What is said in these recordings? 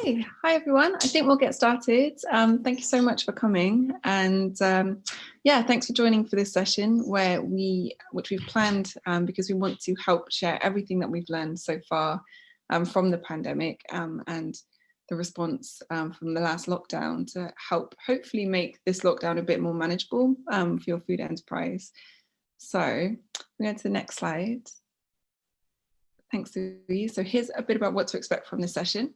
Okay, hi everyone. I think we'll get started. Um, thank you so much for coming. And um, yeah, thanks for joining for this session where we, which we've planned um, because we want to help share everything that we've learned so far um, from the pandemic um, and the response um, from the last lockdown to help hopefully make this lockdown a bit more manageable for your food enterprise. So we go to the next slide. Thanks, Louise. So here's a bit about what to expect from this session.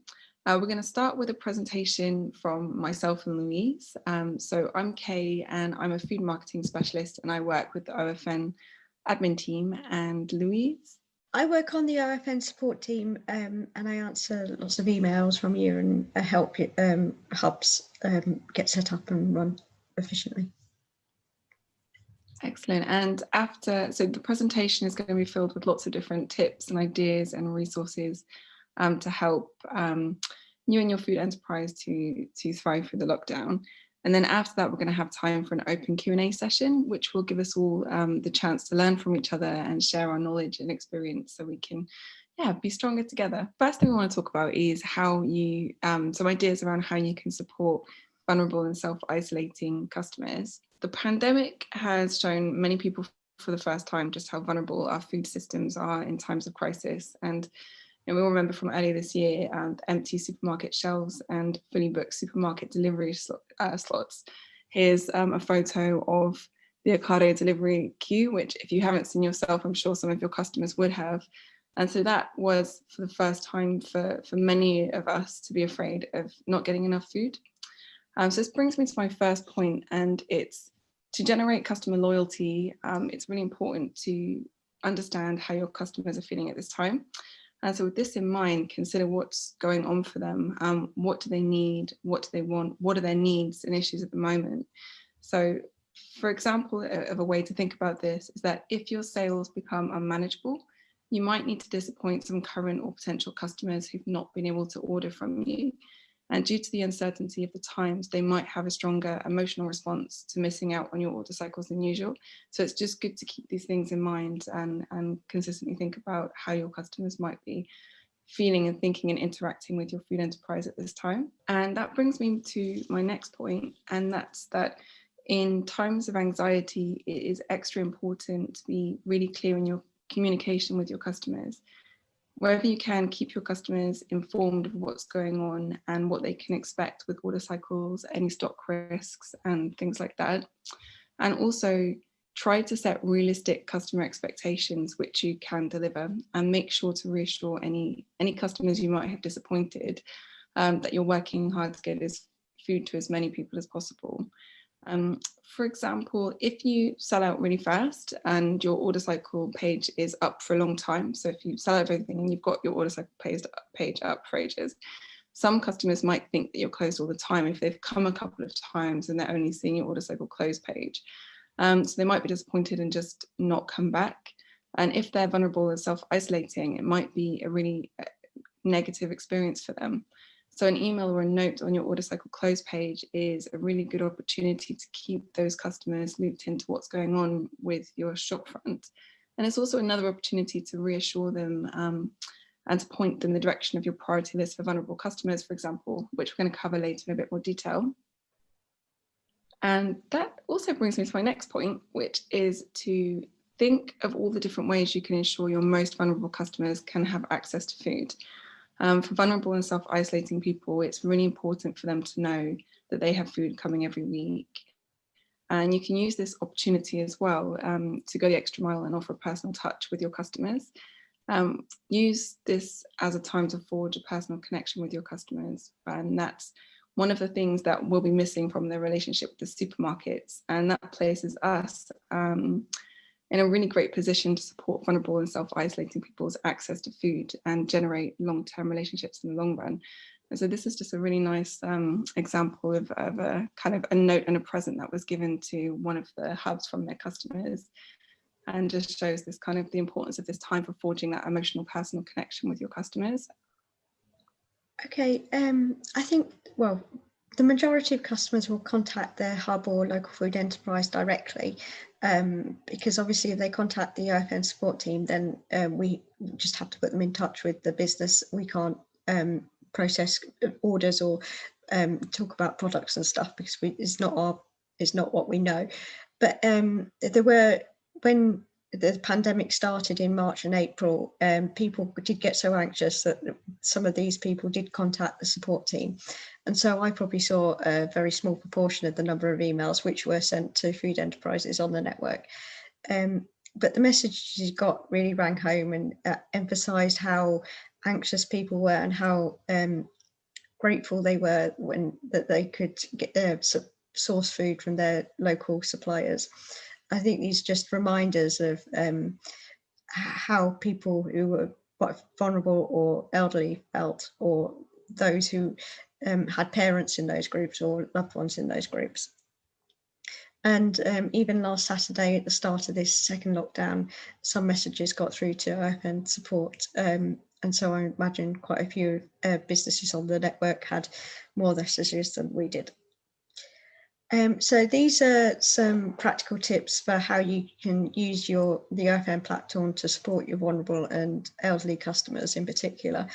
Uh, we're going to start with a presentation from myself and Louise. Um, so I'm Kay and I'm a food marketing specialist and I work with the OFN admin team and Louise. I work on the OFN support team um, and I answer lots of emails from you and help um, hubs um, get set up and run efficiently. Excellent. And after, so the presentation is going to be filled with lots of different tips and ideas and resources um, to help um, you and your food enterprise to, to thrive through the lockdown. And then after that, we're going to have time for an open Q&A session, which will give us all um, the chance to learn from each other and share our knowledge and experience so we can yeah, be stronger together. First thing we want to talk about is how you, um, some ideas around how you can support vulnerable and self-isolating customers. The pandemic has shown many people for the first time just how vulnerable our food systems are in times of crisis. And and we all remember from earlier this year, empty supermarket shelves and fully booked supermarket delivery sl uh, slots. Here's um, a photo of the Ocado delivery queue, which if you haven't seen yourself, I'm sure some of your customers would have. And so that was for the first time for, for many of us to be afraid of not getting enough food. Um, so this brings me to my first point, and it's to generate customer loyalty, um, it's really important to understand how your customers are feeling at this time. And so with this in mind, consider what's going on for them. Um, what do they need? What do they want? What are their needs and issues at the moment? So for example, of a way to think about this is that if your sales become unmanageable, you might need to disappoint some current or potential customers who've not been able to order from you. And due to the uncertainty of the times, they might have a stronger emotional response to missing out on your order cycles than usual. So it's just good to keep these things in mind and, and consistently think about how your customers might be feeling and thinking and interacting with your food enterprise at this time. And that brings me to my next point, and that's that in times of anxiety, it is extra important to be really clear in your communication with your customers wherever you can, keep your customers informed of what's going on and what they can expect with order cycles, any stock risks and things like that. And also try to set realistic customer expectations which you can deliver and make sure to reassure any, any customers you might have disappointed um, that you're working hard to get this food to as many people as possible. Um, for example, if you sell out really fast and your order cycle page is up for a long time, so if you sell out everything and you've got your order cycle page, page up for ages, some customers might think that you're closed all the time if they've come a couple of times and they're only seeing your order cycle close page. Um, so they might be disappointed and just not come back. And if they're vulnerable and self-isolating, it might be a really uh, negative experience for them. So an email or a note on your order cycle close page is a really good opportunity to keep those customers looped into what's going on with your shopfront. And it's also another opportunity to reassure them um, and to point them the direction of your priority list for vulnerable customers, for example, which we're going to cover later in a bit more detail. And that also brings me to my next point, which is to think of all the different ways you can ensure your most vulnerable customers can have access to food. Um, for vulnerable and self-isolating people, it's really important for them to know that they have food coming every week. And you can use this opportunity as well um, to go the extra mile and offer a personal touch with your customers. Um, use this as a time to forge a personal connection with your customers. And that's one of the things that will be missing from the relationship with the supermarkets. And that places us um, in a really great position to support vulnerable and self-isolating people's access to food and generate long-term relationships in the long run. And so this is just a really nice um, example of, of, a kind of a note and a present that was given to one of the hubs from their customers and just shows this kind of the importance of this time for forging that emotional personal connection with your customers. Okay, um, I think, well, the majority of customers will contact their hub or local food enterprise directly um, because obviously if they contact the OFN support team then um, we just have to put them in touch with the business we can't um, process orders or um, talk about products and stuff because we, it's not our it's not what we know. But um, there were when the pandemic started in March and April, um, people did get so anxious that some of these people did contact the support team. And so I probably saw a very small proportion of the number of emails which were sent to food enterprises on the network. Um, but the messages got really rang home and uh, emphasised how anxious people were and how um, grateful they were when that they could get uh, source food from their local suppliers. I think these just reminders of um, how people who were quite vulnerable or elderly felt, or those who um, had parents in those groups or loved ones in those groups. And um, even last Saturday at the start of this second lockdown, some messages got through to OFN support. Um, and so I imagine quite a few uh, businesses on the network had more messages than we did. Um, so these are some practical tips for how you can use your the OFN platform to support your vulnerable and elderly customers in particular.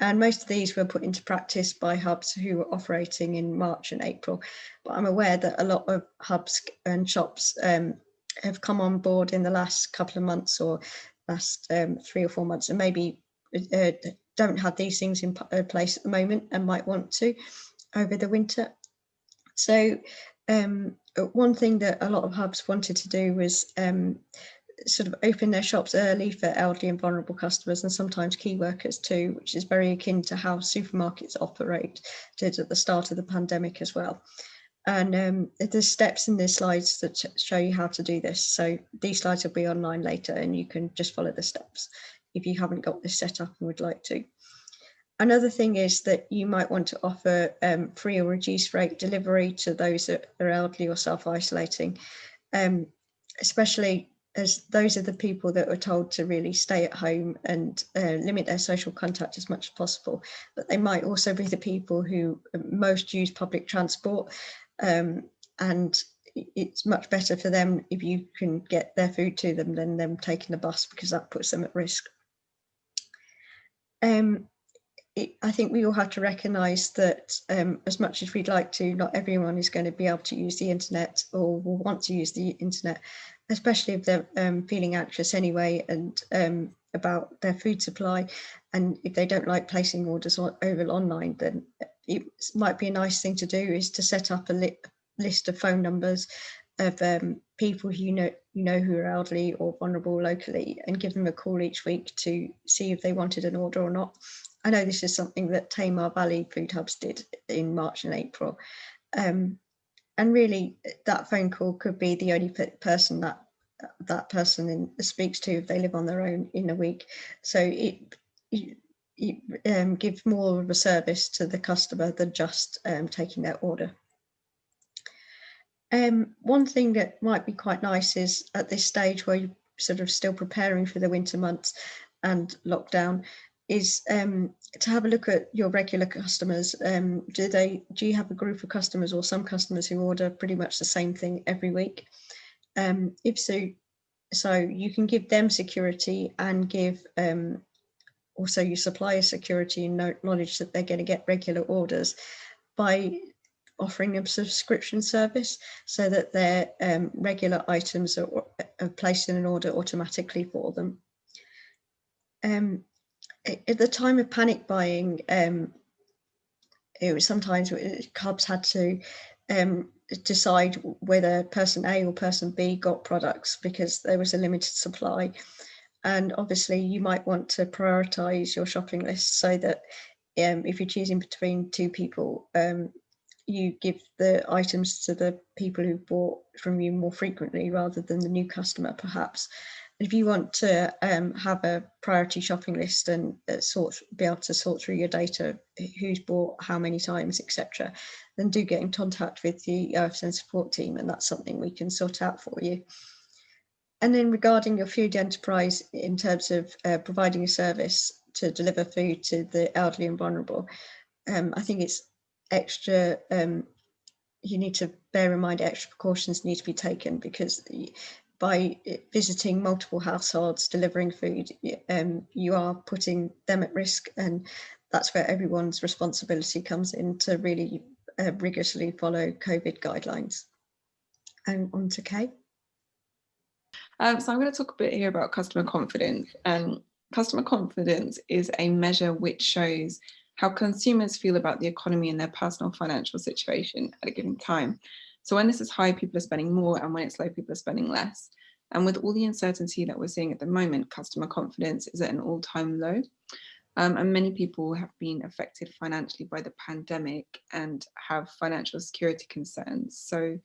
And most of these were put into practice by hubs who were operating in March and April. But I'm aware that a lot of hubs and shops um, have come on board in the last couple of months or last um, three or four months and maybe uh, don't have these things in uh, place at the moment and might want to over the winter. So um, one thing that a lot of hubs wanted to do was um, sort of open their shops early for elderly and vulnerable customers and sometimes key workers too, which is very akin to how supermarkets operate did at the start of the pandemic as well. And um, there's steps in the slides that show you how to do this. So these slides will be online later and you can just follow the steps if you haven't got this set up and would like to. Another thing is that you might want to offer um, free or reduced rate delivery to those that are elderly or self-isolating, um, especially as those are the people that are told to really stay at home and uh, limit their social contact as much as possible. But they might also be the people who most use public transport um, and it's much better for them if you can get their food to them than them taking the bus because that puts them at risk. Um, I think we all have to recognise that um, as much as we'd like to, not everyone is going to be able to use the internet or will want to use the internet especially if they're um, feeling anxious anyway and um, about their food supply. And if they don't like placing orders on, over online, then it might be a nice thing to do is to set up a li list of phone numbers of um, people who you know you know who are elderly or vulnerable locally and give them a call each week to see if they wanted an order or not. I know this is something that Tamar Valley Food Hubs did in March and April. Um, and really that phone call could be the only person that that person in, speaks to if they live on their own in a week. So it, it, it um, gives more of a service to the customer than just um, taking their order. Um, one thing that might be quite nice is at this stage where you're sort of still preparing for the winter months and lockdown is um, to have a look at your regular customers. Um, do they do you have a group of customers or some customers who order pretty much the same thing every week? Um, if so, so you can give them security and give um, also your supplier security and knowledge that they're going to get regular orders by offering a subscription service so that their um, regular items are, are, placed in an order automatically for them. Um, at the time of panic buying, um, it was sometimes Hubs had to um, decide whether person A or person B got products because there was a limited supply. And obviously you might want to prioritize your shopping list so that um, if you're choosing between two people, um, you give the items to the people who bought from you more frequently rather than the new customer perhaps if you want to um, have a priority shopping list and uh, sort be able to sort through your data, who's bought how many times, etc., then do get in contact with the OFN support team, and that's something we can sort out for you. And then regarding your food enterprise in terms of uh, providing a service to deliver food to the elderly and vulnerable, um, I think it's extra um, you need to bear in mind extra precautions need to be taken because by visiting multiple households delivering food um, you are putting them at risk and that's where everyone's responsibility comes in to really uh, rigorously follow COVID guidelines. And on to Kay. Um, so I'm going to talk a bit here about customer confidence. And customer confidence is a measure which shows how consumers feel about the economy and their personal financial situation at a given time. So when this is high, people are spending more, and when it's low, people are spending less. And with all the uncertainty that we're seeing at the moment, customer confidence is at an all-time low. Um, and many people have been affected financially by the pandemic and have financial security concerns. So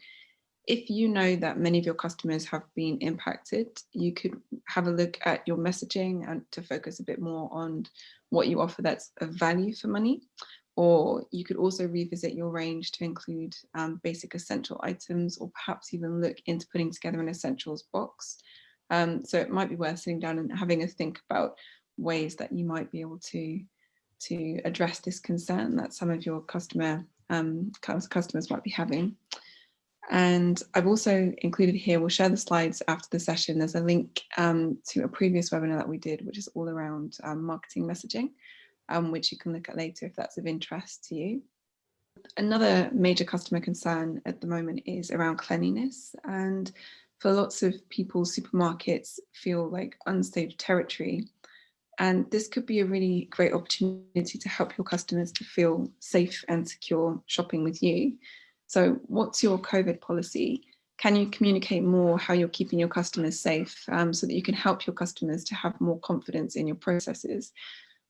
if you know that many of your customers have been impacted, you could have a look at your messaging and to focus a bit more on what you offer that's of value for money. Or you could also revisit your range to include um, basic essential items or perhaps even look into putting together an essentials box. Um, so it might be worth sitting down and having a think about ways that you might be able to, to address this concern that some of your customer um, customers might be having. And I've also included here, we'll share the slides after the session. There's a link um, to a previous webinar that we did, which is all around um, marketing messaging, um, which you can look at later if that's of interest to you. Another major customer concern at the moment is around cleanliness. And for lots of people, supermarkets feel like unsafe territory. And this could be a really great opportunity to help your customers to feel safe and secure shopping with you. So what's your COVID policy? Can you communicate more how you're keeping your customers safe um, so that you can help your customers to have more confidence in your processes?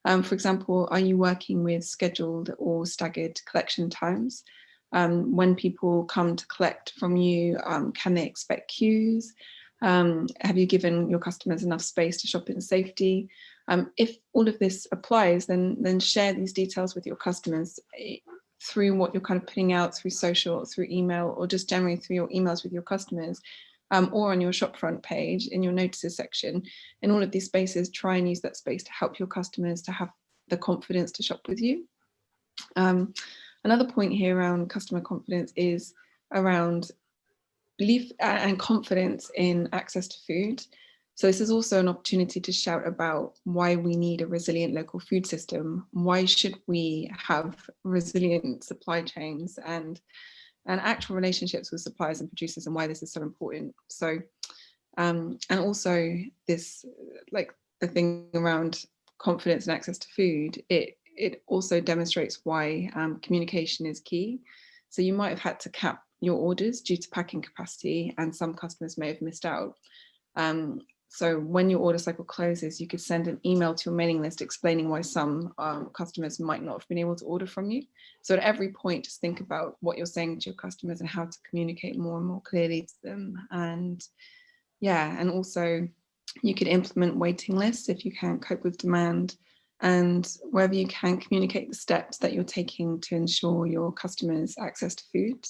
Um, for example, are you working with scheduled or staggered collection times? Um, when people come to collect from you, um, can they expect queues? Um, have you given your customers enough space to shop in safety? Um, if all of this applies, then, then share these details with your customers through what you're kind of putting out through social, through email, or just generally through your emails with your customers, um, or on your shopfront page in your notices section. In all of these spaces, try and use that space to help your customers to have the confidence to shop with you. Um, another point here around customer confidence is around belief and confidence in access to food. So this is also an opportunity to shout about why we need a resilient local food system. Why should we have resilient supply chains and, and actual relationships with suppliers and producers and why this is so important. So, um, and also this, like the thing around confidence and access to food, it, it also demonstrates why um, communication is key. So you might have had to cap your orders due to packing capacity and some customers may have missed out. Um, so when your order cycle closes, you could send an email to your mailing list explaining why some um, customers might not have been able to order from you. So at every point, just think about what you're saying to your customers and how to communicate more and more clearly to them. And yeah, and also you could implement waiting lists if you can't cope with demand and wherever you can communicate the steps that you're taking to ensure your customers access to food.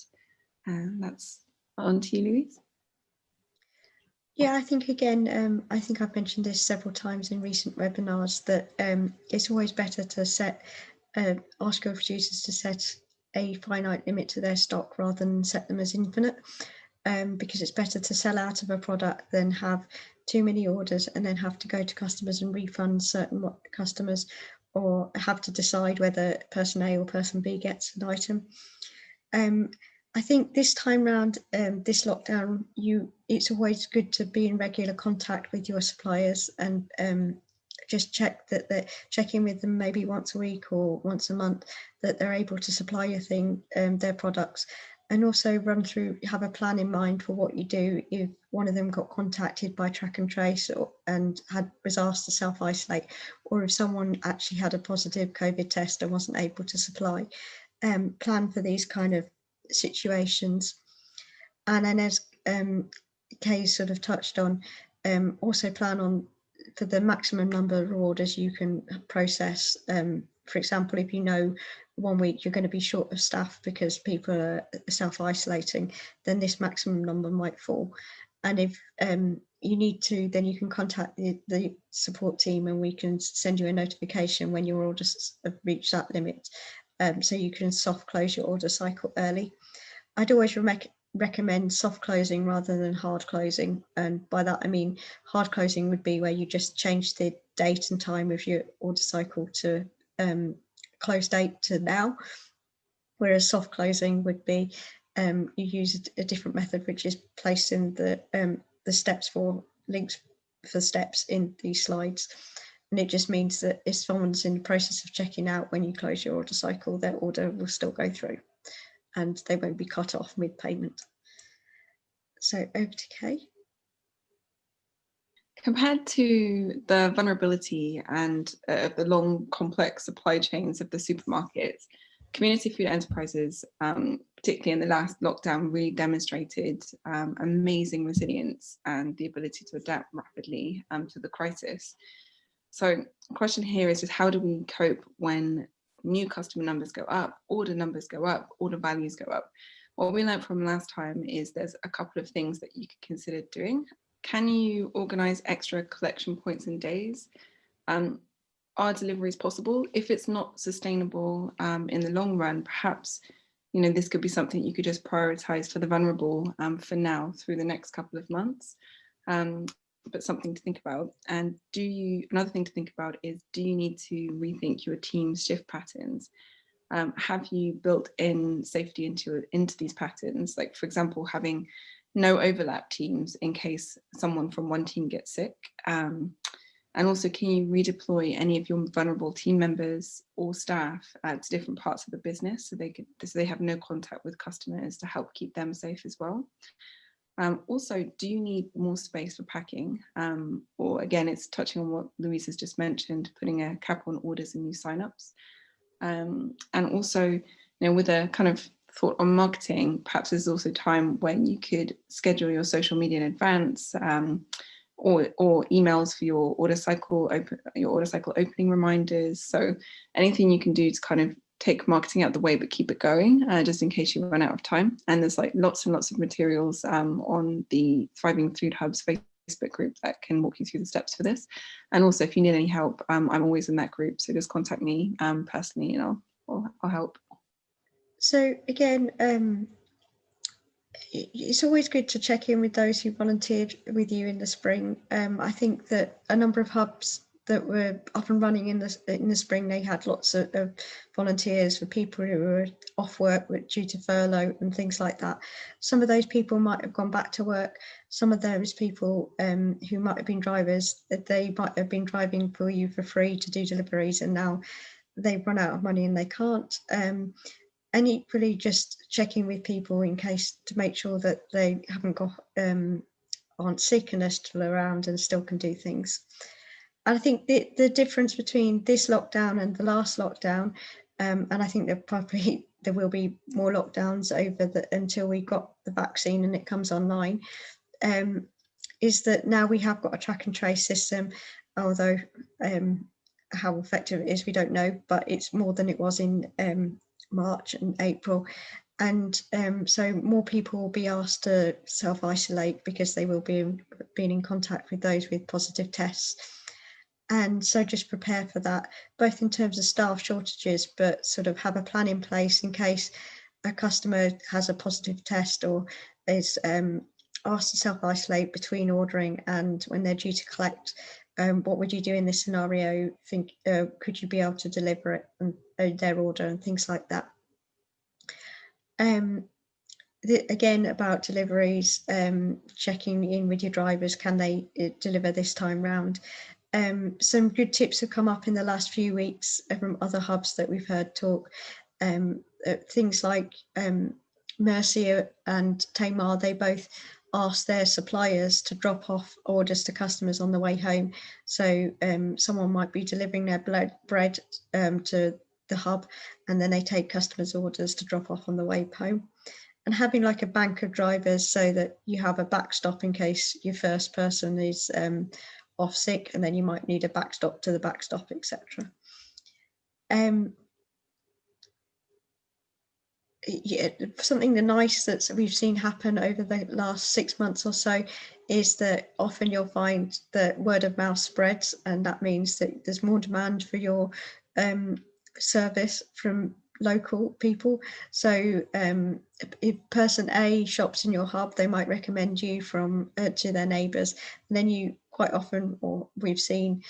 And that's on to you, Louise. Yeah, I think again, um, I think I've mentioned this several times in recent webinars that um, it's always better to set, uh, ask your producers to set a finite limit to their stock rather than set them as infinite, um, because it's better to sell out of a product than have too many orders and then have to go to customers and refund certain customers or have to decide whether person A or person B gets an item. I think this time round, um, this lockdown, you it's always good to be in regular contact with your suppliers and um, just check that they're checking with them maybe once a week or once a month that they're able to supply your thing, um, their products, and also run through have a plan in mind for what you do if one of them got contacted by track and trace or, and had was asked to self isolate, or if someone actually had a positive COVID test and wasn't able to supply. Um, plan for these kind of situations. And then as um, Kay sort of touched on, um, also plan on for the maximum number of orders you can process. Um, for example, if you know one week you're going to be short of staff because people are self-isolating, then this maximum number might fall. And if um, you need to, then you can contact the, the, support team and we can send you a notification when your orders have reached that limit um, so you can soft close your order cycle early. I'd always recommend soft closing rather than hard closing. And by that, I mean hard closing would be where you just change the date and time of your order cycle to um, close date to now, whereas soft closing would be um, you use a, a, different method, which is placing the um, the steps for links for steps in these slides. And it just means that if someone's in the process of checking out when you close your order cycle, their order will still go through and they won't be cut off mid payment. So over to Kay. Compared to the vulnerability and uh, the long complex supply chains of the supermarkets, community food enterprises, um, particularly in the last lockdown, really demonstrated um, amazing resilience and the ability to adapt rapidly um, to the crisis. So question here is just how do we cope when new customer numbers go up, order numbers go up, order values go up? What we learned from last time is there's a couple of things that you could consider doing. Can you organize extra collection points and days? Um, are deliveries possible? If it's not sustainable um, in the long run, perhaps you know this could be something you could just prioritize for the vulnerable um, for now through the next couple of months. Um, but something to think about. And do you, another thing to think about is, do you need to rethink your team's shift patterns? Um, have you built in safety into, into these patterns? Like for example, having no overlap teams in case someone from one team gets sick. Um, and also, can you redeploy any of your vulnerable team members or staff uh, to different parts of the business so they could so they have no contact with customers to help keep them safe as well? Um, also, do you need more space for packing? Um, or again, it's touching on what Louise has just mentioned, putting a cap on orders and new signups. Um, and also, you know, with a kind of thought on marketing, perhaps there's also time when you could schedule your social media in advance um, or, or emails for your order cycle, open, your order cycle opening reminders. So anything you can do to kind of take marketing out the way, but keep it going uh, just in case you run out of time. And there's like lots and lots of materials um, on the Thriving Food Hubs Facebook group that can walk you through the steps for this. And also if you need any help, um, I'm always in that group. So just contact me um, personally and I'll, I'll, I'll, help. So again, um, it's always good to check in with those who volunteered with you in the spring. Um, I think that a number of hubs that were up and running in the in the spring. They had lots of, of volunteers for people who were off work due to furlough and things like that. Some of those people might have gone back to work. Some of those people um, who might have been drivers, they might have been driving for you for free to do deliveries, and now they've run out of money and they can't. Um, and equally, just checking with people in case to make sure that they haven't got um, aren't sick and are still around and still can do things. I think the, the difference between this lockdown and the last lockdown, um, and I think there probably there will be more lockdowns over the until we got the vaccine and it comes online, um, is that now we have got a track and trace system, although um, how effective it is we don't know, but it's more than it was in um, March and April. And um, so more people will be asked to self-isolate because they will be being in contact with those with positive tests and so just prepare for that both in terms of staff shortages but sort of have a plan in place in case a customer has a positive test or is um, asked to self-isolate between ordering and when they're due to collect um, what would you do in this scenario? Think uh, could you be able to deliver it and uh, their order and things like that. Um, the, again about deliveries um, checking in with your drivers can they uh, deliver this time round um, some good tips have come up in the last few weeks from other hubs that we've heard talk. Um, uh, things like um, Mercia and Tamar, they both ask their suppliers to drop off orders to customers on the way home. So um, someone might be delivering their bread um, to the hub and then they take customers' orders to drop off on the way home. And having like a bank of drivers so that you have a backstop in case your first person is um, off sick and then you might need a backstop to the backstop, etc. Um, yeah, something the nice that we've seen happen over the last six months or so is that often you'll find that word of mouth spreads and that means that there's more demand for your um, service from local people. So um, if person A shops in your hub, they might recommend you from uh, to their neighbours, and then you quite often, or we've seen,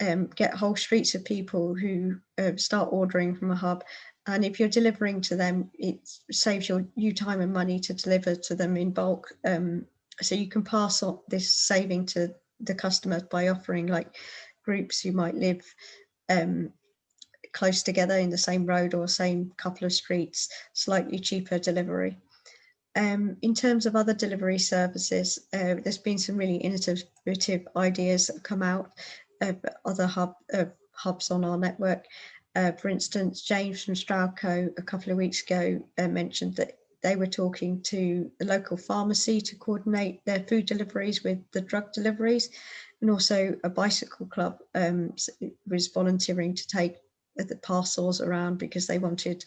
um, get whole streets of people who uh, start ordering from a hub. And if you're delivering to them, it saves your you time and money to deliver to them in bulk. Um, so you can pass on this saving to the customer by offering like groups who might live um, close together in the same road or same couple of streets, slightly cheaper delivery. Um, in terms of other delivery services, uh, there's been some really innovative ideas that have come out of other hub, uh, hubs on our network. Uh, for instance, James from Stroudco a couple of weeks ago uh, mentioned that they were talking to the local pharmacy to coordinate their food deliveries with the drug deliveries and also a bicycle club um, was volunteering to take the parcels around because they wanted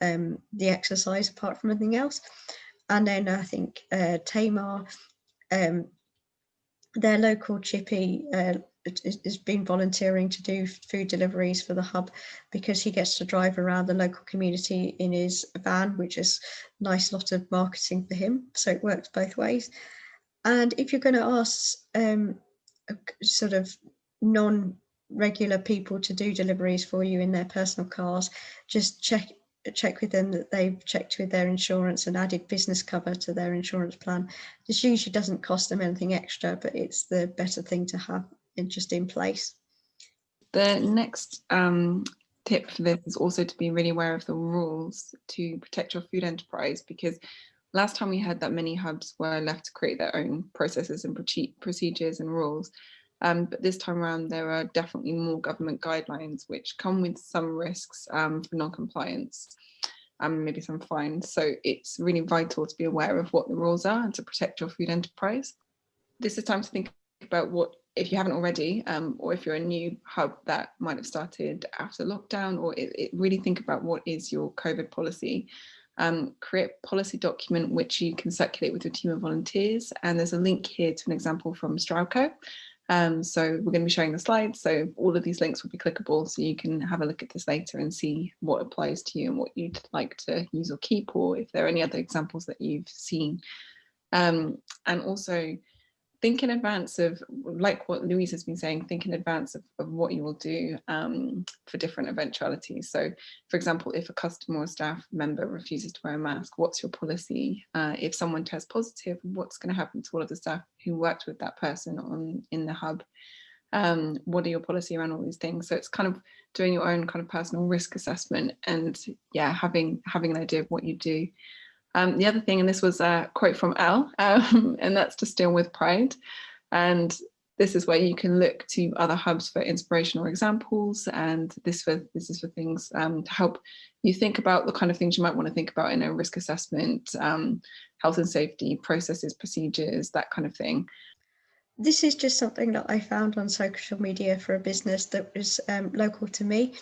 um, the exercise apart from anything else. And then I think uh, Tamar, um, their local chippy uh, has been volunteering to do food deliveries for the hub because he gets to drive around the local community in his van, which is nice lot of marketing for him. So it works both ways. And if you're going to ask um, sort of non regular people to do deliveries for you in their personal cars, just check check with them that they've checked with their insurance and added business cover to their insurance plan. This usually doesn't cost them anything extra, but it's the better thing to have in, just in place. The next um, tip for this is also to be really aware of the rules to protect your food enterprise because last time we heard that many hubs were left to create their own processes and procedures and rules. Um, but this time around, there are definitely more government guidelines which come with some risks um, for non-compliance and maybe some fines. So it's really vital to be aware of what the rules are and to protect your food enterprise. This is time to think about what, if you haven't already, um, or if you're a new hub that might have started after lockdown, or it, it really think about what is your COVID policy. Um, create policy document which you can circulate with your team of volunteers. And there's a link here to an example from Stroudco. Um, so we're going to be showing the slides. So all of these links will be clickable. So you can have a look at this later and see what applies to you and what you'd like to use or keep, or if there are any other examples that you've seen. Um, and also think in advance of, like what Louise has been saying, think in advance of, of what you will do um, for different eventualities. So for example, if a customer or staff member refuses to wear a mask, what's your policy? Uh, if someone tests positive, what's going to happen to all of the staff who worked with that person on in the hub? Um, what are your policy around all these things? So it's kind of doing your own kind of personal risk assessment and yeah, having having an idea of what you do. Um, the other thing, and this was a quote from Elle, um, and that's to steal with pride. And this is where you can look to other hubs for inspirational examples. And this for this is for things um, to help you think about the kind of things you might want to think about in a risk assessment, um, health and safety, processes, procedures, that kind of thing. This is just something that I found on social media for a business that was um, local to me.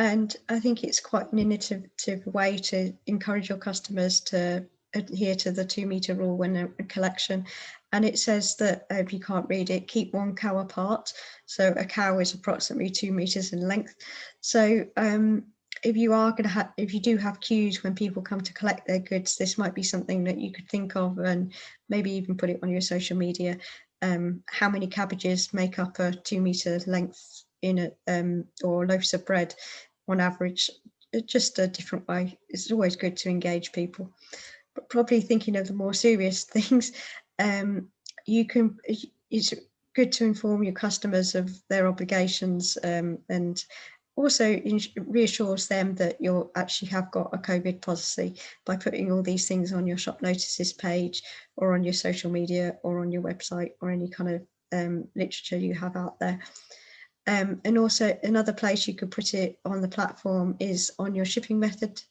And I think it's quite an innovative way to encourage your customers to adhere to the two metre rule when they're in collection. And it says that uh, if you can't read it, keep one cow apart. So a cow is approximately two metres in length. So um, if you are going to have, if you do have queues when people come to collect their goods, this might be something that you could think of and maybe even put it on your social media. Um, how many cabbages make up a two metre length in a um, or loaves of bread on average just a different way it's always good to engage people but probably thinking of the more serious things um, you can it's good to inform your customers of their obligations um, and also reassures them that you actually have got a COVID policy by putting all these things on your shop notices page or on your social media or on your website or any kind of um, literature you have out there. Um, and also another place you could put it on the platform is on your shipping method.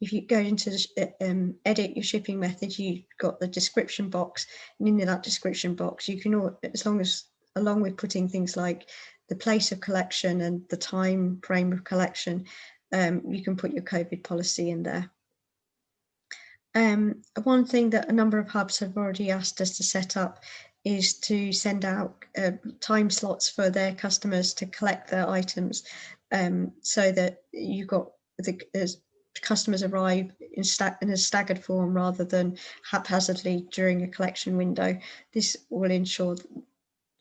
If you go into the, um, edit your shipping method, you've got the description box and in that description box, you can, all, as long as, along with putting things like the place of collection and the time frame of collection, um, you can put your COVID policy in there. Um, one thing that a number of hubs have already asked us to set up is to send out uh, time slots for their customers to collect their items um, so that you've got the customers arrive in, in, a staggered form rather than haphazardly during a collection window. This will ensure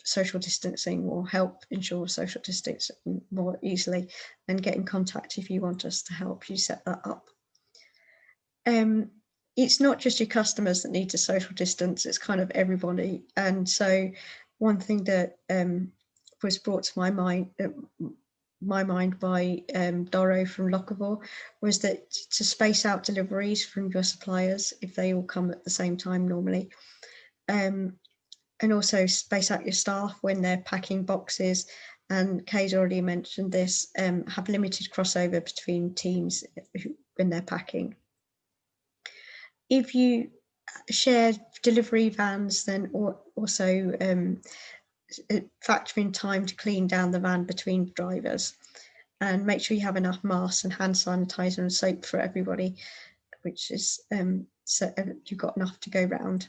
social distancing or help ensure social distancing more easily and get in contact if you want us to help you set that up. Um, it's not just your customers that need to social distance, it's kind of everybody. And so one thing that um, was brought to my mind, uh, my mind by um, Doro from Locavore was that to space out deliveries from your suppliers if they all come at the same time normally. Um, and also space out your staff when they're packing boxes. And Kay's already mentioned this, um, have limited crossover between teams when they're packing. If you share delivery vans, then also um, uh, factor in time to clean down the van between drivers and make sure you have enough masks and hand sanitizer and soap for everybody, which is um, so you've got enough to go round.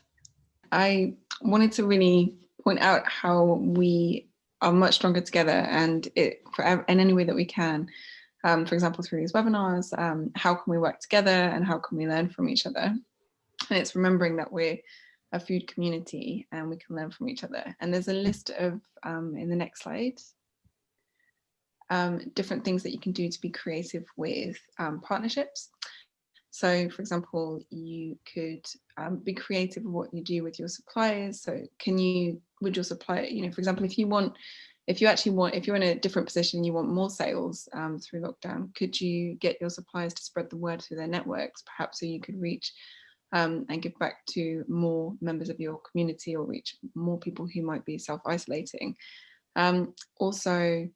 I wanted to really point out how we are much stronger together and it for in any way that we can. Um, for example, through these webinars, um, how can we work together and how can we learn from each other? And it's remembering that we're a food community and we can learn from each other. And there's a list of, um, in the next slide, um, different things that you can do to be creative with um, partnerships. So for example, you could um, be creative with what you do with your suppliers. So can you, would your supplier, you know, for example, if you want, if you actually want, if you're in a different position, and you want more sales um, through lockdown, could you get your suppliers to spread the word through their networks, perhaps so you could reach um, and give back to more members of your community or reach more people who might be self-isolating. Um, also,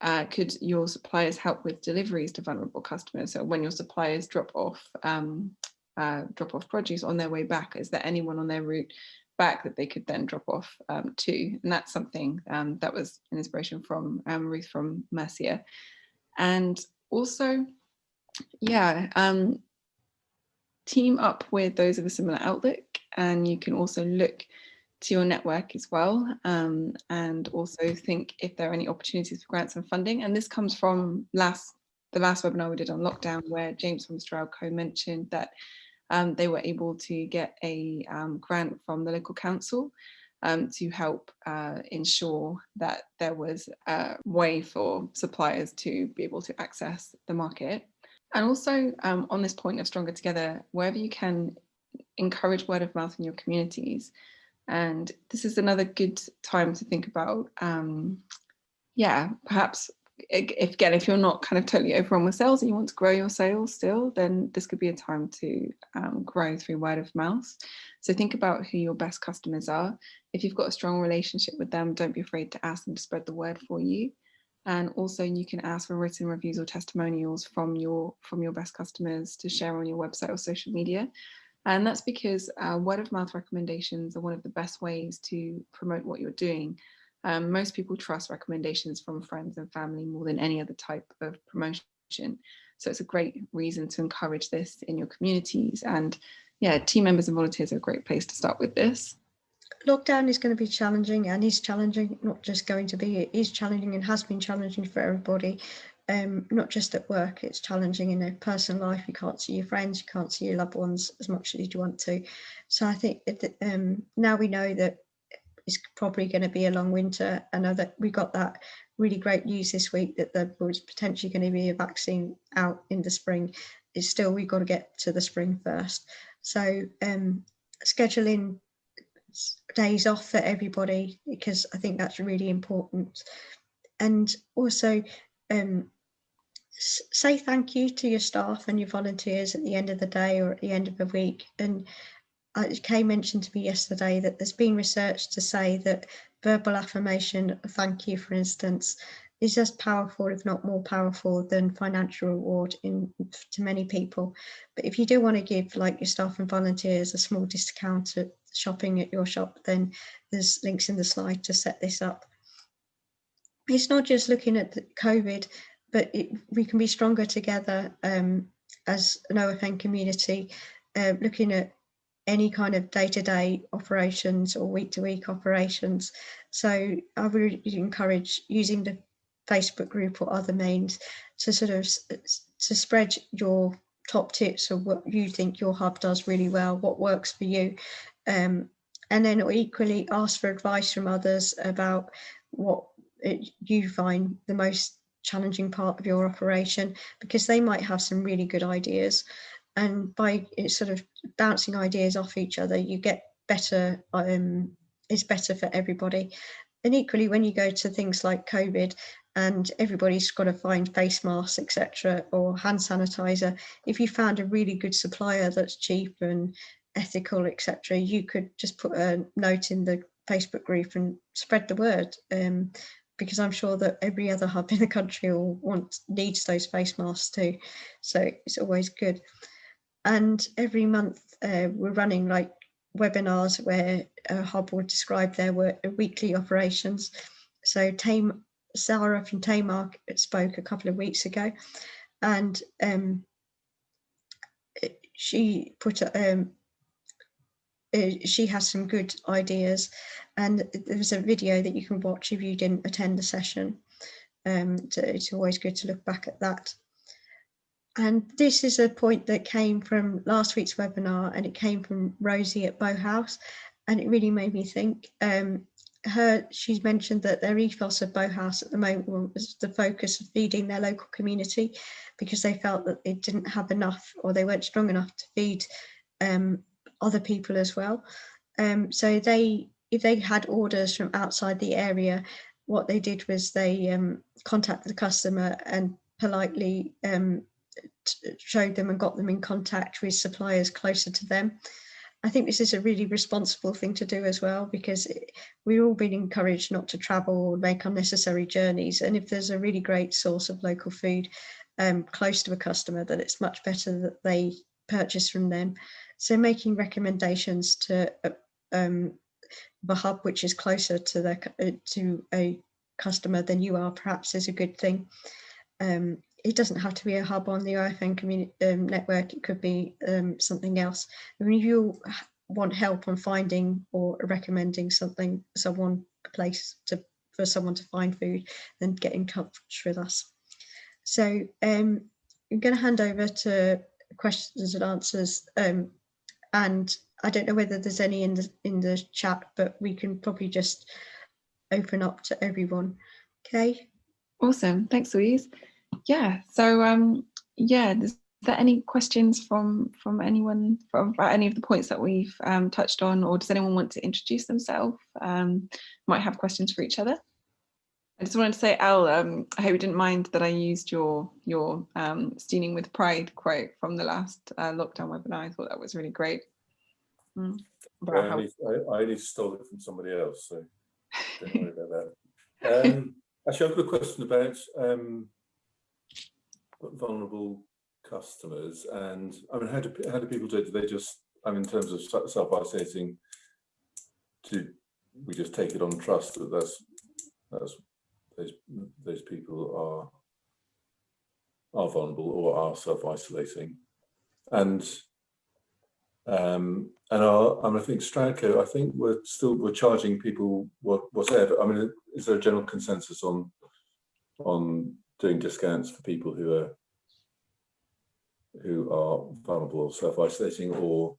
uh, could your suppliers help with deliveries to vulnerable customers? So when your suppliers drop off um, uh, drop off produce on their way back, is there anyone on their route back that they could then drop off um, to? And that's something um, that was an inspiration from um, Ruth from Mercia. And also, yeah, um, team up with those of a similar outlook and you can also look to your network as well um, and also think if there are any opportunities for grants and funding and this comes from last the last webinar we did on lockdown where James from Stroudco mentioned that um, they were able to get a um, grant from the local council um, to help uh, ensure that there was a way for suppliers to be able to access the market. And also um, on this point of Stronger Together, wherever you can encourage word of mouth in your communities. And this is another good time to think about, um, yeah, perhaps if again, if you're not kind of totally overwhelmed with sales and you want to grow your sales still, then this could be a time to um, grow through word of mouth. So think about who your best customers are. If you've got a strong relationship with them, don't be afraid to ask them to spread the word for you. And also you can ask for written reviews or testimonials from your from your best customers to share on your website or social media. And that's because uh, word of mouth recommendations are one of the best ways to promote what you're doing. Um, most people trust recommendations from friends and family more than any other type of promotion. So it's a great reason to encourage this in your communities. And yeah, team members and volunteers are a great place to start with this lockdown is going to be challenging and is challenging, not just going to be, it is challenging and has been challenging for everybody. Um, not just at work, it's challenging in a personal life. You can't see your friends, you can't see your loved ones as much as you want to. So I think um, now we know that it's probably going to be a long winter. I know that we got that really great news this week that there was potentially going to be a vaccine out in the spring. It's still, we've got to get to the spring first. So um, scheduling days off for everybody because I think that's really important. And also um, say thank you to your staff and your volunteers at the end of the day or at the end of the week. And uh, Kay mentioned to me yesterday that there's been research to say that verbal affirmation, thank you, for instance, is as powerful, if not more powerful than financial reward in to many people. But if you do want to give like your staff and volunteers a small discount at shopping at your shop, then there's links in the slide to set this up. It's not just looking at the COVID, but it, we can be stronger together um, as an OFN community, uh, looking at any kind of day-to-day -day operations or week-to-week -week operations. So I would encourage using the Facebook group or other means to sort of to spread your top tips of what you think your hub does really well, what works for you, um, and then equally ask for advice from others about what it, you find the most challenging part of your operation because they might have some really good ideas. And by sort of bouncing ideas off each other you get better um it's better for everybody. And equally when you go to things like covid and everybody's got to find face masks etc or hand sanitizer if you found a really good supplier that's cheap and ethical etc you could just put a note in the facebook group and spread the word um, because i'm sure that every other hub in the country will want needs those face masks too. So it's always good. And every month uh, we're running like webinars where a hub will describe their work, weekly operations. So Tame Sarah from Taymark spoke a couple of weeks ago, and um, she put um, uh, she has some good ideas, and there's a video that you can watch if you didn't attend the session. Um, it's always good to look back at that. And this is a point that came from last week's webinar, and it came from Rosie at Bowhouse, and it really made me think. Um, her she's mentioned that their ethos of Bowhouse at the moment was the focus of feeding their local community because they felt that they didn't have enough or they weren't strong enough to feed um, other people as well. Um, so they if they had orders from outside the area, what they did was they um, contacted the customer and politely um, showed them and got them in contact with suppliers closer to them. I think this is a really responsible thing to do as well because it, we're all being encouraged not to travel or make unnecessary journeys. And if there's a really great source of local food um, close to a customer, then it's much better that they purchase from them. So making recommendations to uh, um, the hub, which is closer to the uh, to a customer than you are, perhaps is a good thing. Um, it doesn't have to be a hub on the OFN community um, network. It could be um, something else. I mean, if you want help on finding or recommending something, someone, a place to for someone to find food, then get in touch with us. So um, I'm going to hand over to questions and answers. Um, and I don't know whether there's any in the in the chat, but we can probably just open up to everyone. Okay. Awesome. Thanks, Louise yeah, so um, yeah, is there any questions from from anyone from any of the points that we've um, touched on, or does anyone want to introduce themselves? Um, might have questions for each other. I just wanted to say, Al, um, I hope you didn't mind that I used your your um, steaming with pride quote from the last uh, lockdown webinar. I thought that was really great. Mm. I, only, I, I only stole it from somebody else, so don't worry about that. Um, actually, I've got a question about um, vulnerable customers and I mean how do how do people do it? Do they just I mean in terms of self-isolating do we just take it on trust that that's that's those those people are are vulnerable or are self-isolating and um and our, I, mean, I think Stroudco, I think we're still we're charging people what whatever. I mean, is there a general consensus on on doing discounts for people who are who are vulnerable or self-isolating or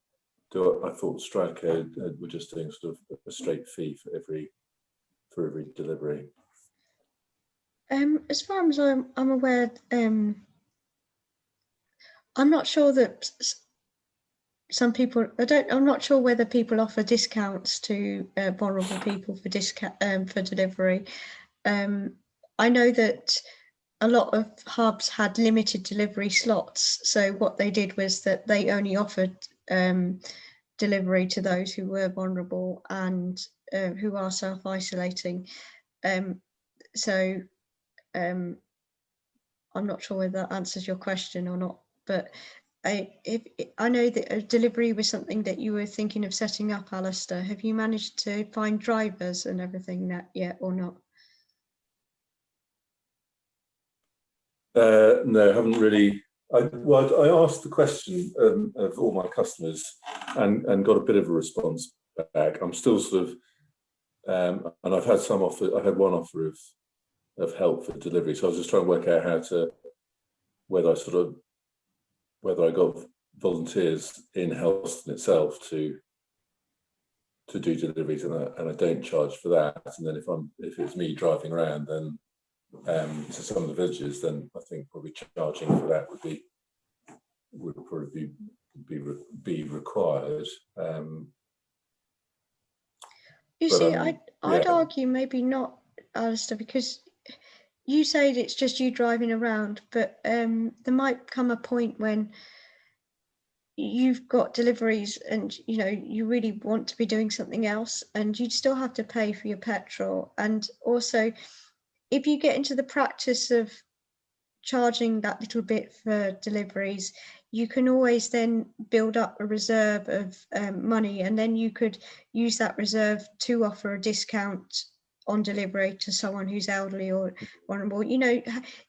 do I, I thought Stroudco uh, were just doing sort of a straight fee for every for every delivery. Um, as far as I'm, I'm aware, um, I'm not sure that some people, I don't, I'm not sure whether people offer discounts to uh, vulnerable people for discount um, for delivery. Um, I know that a lot of hubs had limited delivery slots. So what they did was that they only offered um, delivery to those who were vulnerable and uh, who are self-isolating. Um, so um, I'm not sure whether that answers your question or not, but I, if, I know that delivery was something that you were thinking of setting up, Alistair. Have you managed to find drivers and everything that yet or not? Uh, no, I haven't really. I, well, I asked the question um, of all my customers and, and got a bit of a response back. I'm still sort of, um, and I've had some offer, I've had one offer of, of help for delivery. So I was just trying to work out how to, whether I sort of, whether I got volunteers in Helston itself to, to do deliveries and I, and I don't charge for that. And then if I'm if it's me driving around, then um, to some of the villages, then I think probably charging for that would be would probably be be, be required. Um, You see, um, I'd, I'd yeah. argue maybe not, Alistair, because you said it's just you driving around, but um, there might come a point when you've got deliveries and you know you really want to be doing something else and you'd still have to pay for your petrol. And also if you get into the practice of charging that little bit for deliveries you can always then build up a reserve of um, money and then you could use that reserve to offer a discount on delivery to someone who's elderly or vulnerable. You know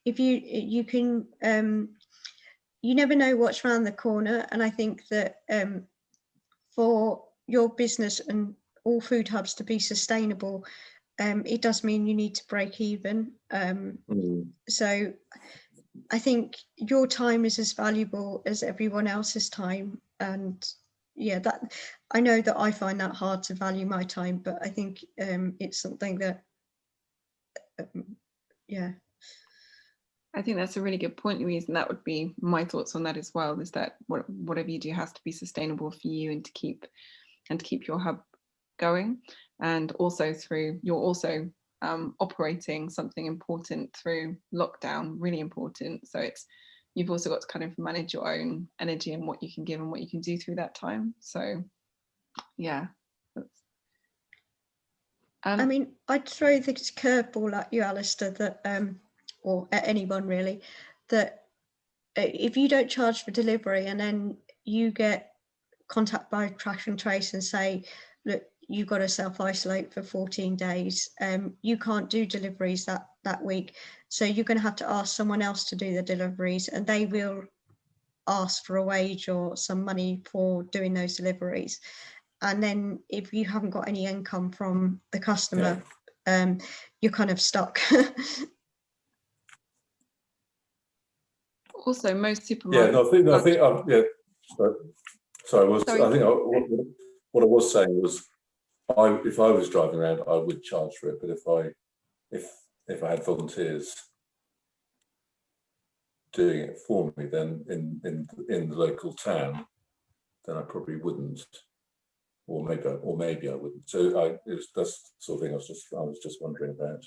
if you you can um, you never know what's around the corner. And i think that um, for your business and all food hubs to be sustainable um, it does mean you need to break even. Um, mm, so I think your time is as valuable as everyone else's time. And yeah, that I know that I find that hard to value my time, but I think um, it's something that, um, yeah, I think that's a really good point, Louise, and that would be my thoughts on that as well. Is that what, whatever you do has to be sustainable for you and to keep and to keep your hub going, and also through you're also um, operating something important through lockdown, really important. So it's you've also got to kind of manage your own energy and what you can give and what you can do through that time. So yeah. Um, I mean, I'd throw this curveball at you, Alistair, that, um, or at anyone really, that uh, if you don't charge for delivery and then you get contact by track and trace and say, look, you've got to self-isolate for 14 days, um, you can't do deliveries that, that week. So you're going to have to ask someone else to do the deliveries and they will ask for a wage or some money for doing those deliveries. And then if you haven't got any income from the customer, um, you're kind of stuck. also, most supermarkets. yeah, supermarkets. no, I think, no, I think, um, yeah. Sorry, sorry, I was, Sorry. I think I, what, what I was saying was, I if I was driving around, I would charge for it. But if I if if I had volunteers doing it for me, then in in in the local town, then I probably wouldn't, or maybe I- or maybe I wouldn't. So I it was, that's the sort of thing I was just I was just wondering about.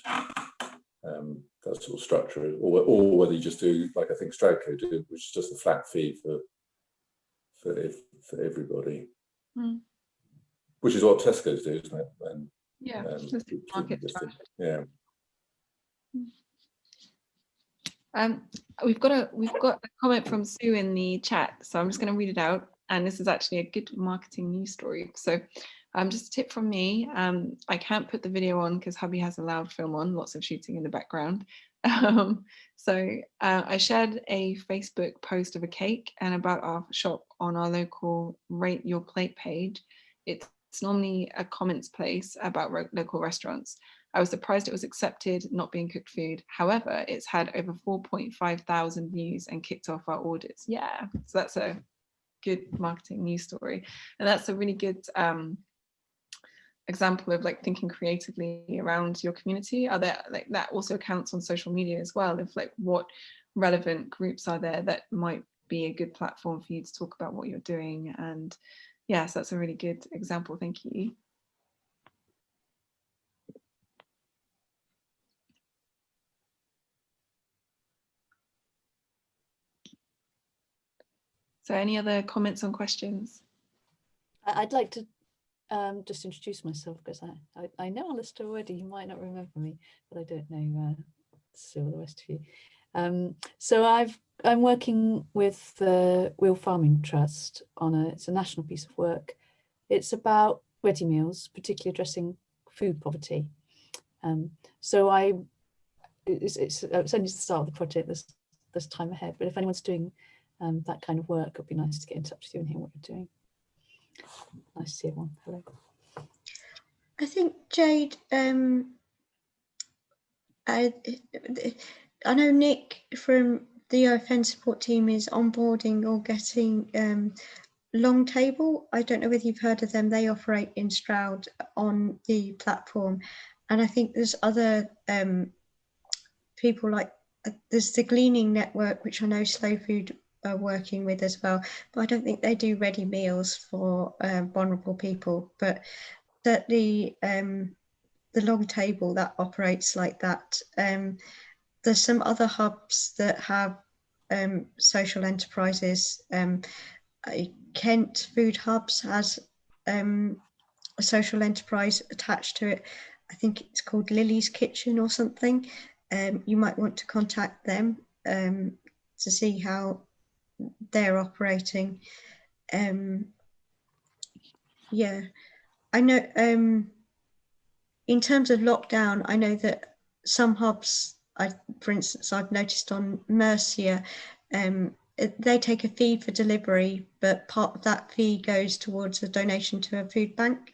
Um, that sort of structure, or or whether you just do like I think Stroudco do, which is just a flat fee for for ev- for everybody, Hmm. which is what Tesco's do, isn't it? And Yeah, um, the which would be supermarket just yeah. Um, we've got a we've got a comment from Sue in the chat, so I'm just going to read it out. And this is actually a good marketing news story. So, um, just a tip from me. Um, I can't put the video on because hubby has a loud film on, lots of shooting in the background. Um, so uh, I shared a Facebook post of a cake and about our shop on our local Rate Your Plate page. It's normally a comments place about local restaurants. I was surprised it was accepted, not being cooked food. However, it's had over 4.5 thousand views and kicked off our orders. Yeah, so that's a good marketing news story. And that's a really good um, example of like thinking creatively around your community. Are there like that also counts on social media as well of like what relevant groups are there that might be a good platform for you to talk about what you're doing. And yes, that's a really good example. Thank you. So any other comments on questions? I'd like to um, just introduce myself because I, I, I know Alistair already. You might not remember me, but I don't know uh, Sue the rest of you. Um, so I've I'm working with the Real Farming Trust on a it's a national piece of work. It's about ready meals, particularly addressing food poverty. Um, so I it's, it's, it's only the start of the project. There's there's time ahead, but if anyone's doing um, that kind of work, it'd be nice to get in touch with you and hear what you're doing. Nice to see everyone. Hello. I think Jade, um, I, I know Nick from the OFN support team is onboarding or getting um, Long Table, I don't know whether you've heard of them. They operate in Stroud on the platform. And I think there's other um, people like, uh, there's the Gleaning Network, which I know Slow Food are working with as well. But I don't think they do ready meals for um, vulnerable people. But certainly um, the Long Table that operates like that. Um, there's some other hubs that have um, social enterprises. Um, Kent Food Hubs has um, a social enterprise attached to it. I think it's called Lily's Kitchen or something. Um, you might want to contact them um, to see how they're operating. Um, yeah, I know um, in terms of lockdown, I know that some hubs, I, for instance, I've noticed on Mercia, um, they take a fee for delivery, but part of that fee goes towards a donation to a food bank.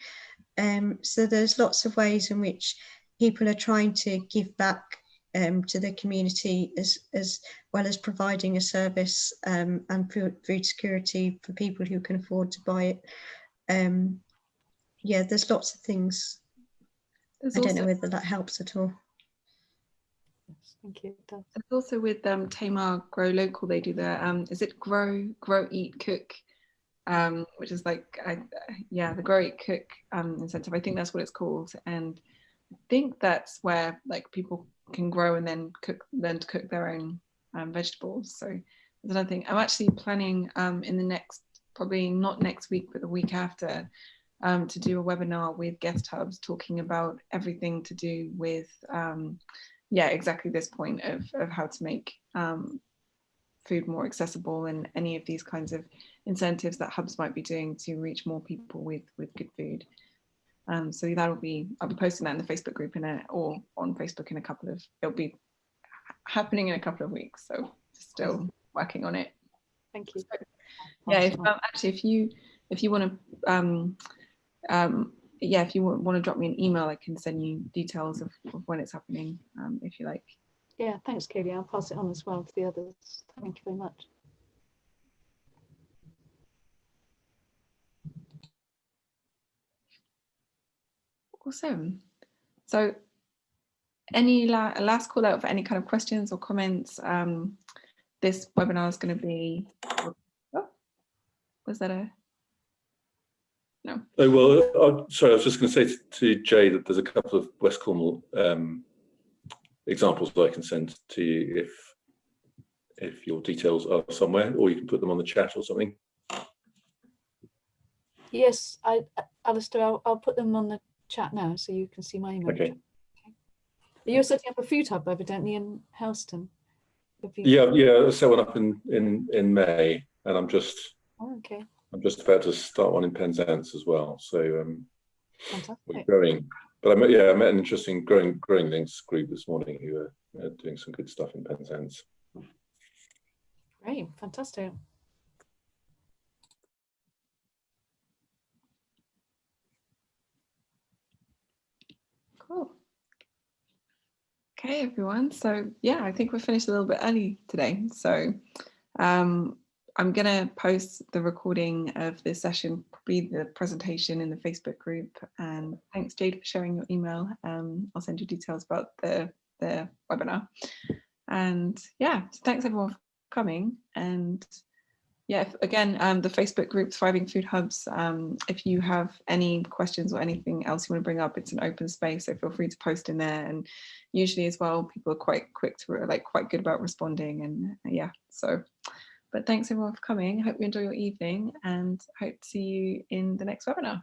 Um, so there's lots of ways in which people are trying to give back um, to the community as, as well as providing a service um, and food, food security for people who can afford to buy it. Um, yeah, there's lots of things. There's I don't know whether that helps at all. Thank you. it does. It's also with um, Tamar Grow Local. They do the um, is it Grow Grow Eat Cook, um, which is like I, yeah the Grow Eat Cook um, incentive. I think that's what it's called, and I think that's where like people can grow and then cook learn to cook their own um, vegetables. So there's another thing. I'm actually planning um, in the next probably not next week but the week after um, to do a webinar with guest hubs talking about everything to do with um, yeah, exactly this point of, of how to make um, food more accessible and any of these kinds of incentives that hubs might be doing to reach more people with with good food. Um, so that'll be I'll be posting that in the Facebook group in a or on Facebook in a couple of it'll be happening in a couple of weeks. So still working on it. Thank you. Yeah, if, um, actually, if you if you want to um, um, yeah, if you want to drop me an email, I can send you details of, of when it's happening, um, if you like. Yeah, thanks, Katie. I'll pass it on as well to the others. Thank you very much. Awesome. So any la last call out for any kind of questions or comments? Um, this webinar is going to be, oh, was that a, no, Oh, well, uh, sorry, I was just going to say to- to Jay that there's a couple of West Cornwall um, examples that I can send to you if if your details are somewhere, or you can put them on the chat or something. Yes, I, Alistair, I'll, I'll put them on the chat now so you can see my email. Okay. Okay. You're setting up a food hub evidently in Helston. Yeah, yeah, I set one up in in in May, and I'm just Oh, okay, I'm just about to start one in Penzance as well. So um, we're growing. But I met, yeah, I met an interesting growing growing links group this morning who are uh, doing some good stuff in Penzance. Great, fantastic. Okay, everyone. So yeah, I think we're finished a little bit early today. So um, I'm going to post the recording of this session, probably the presentation in the Facebook group. And thanks, Jade, for sharing your email. Um, I'll send you details about the, the webinar. And yeah, so thanks everyone for coming. And yeah, again, um, the Facebook group, Thriving Food Hubs, um, if you have any questions or anything else you want to bring up, it's an open space, so feel free to post in there. And usually as well, people are quite quick to, like quite good about responding and uh, yeah, so. But thanks everyone for coming. I hope you enjoy your evening and hope to see you in the next webinar.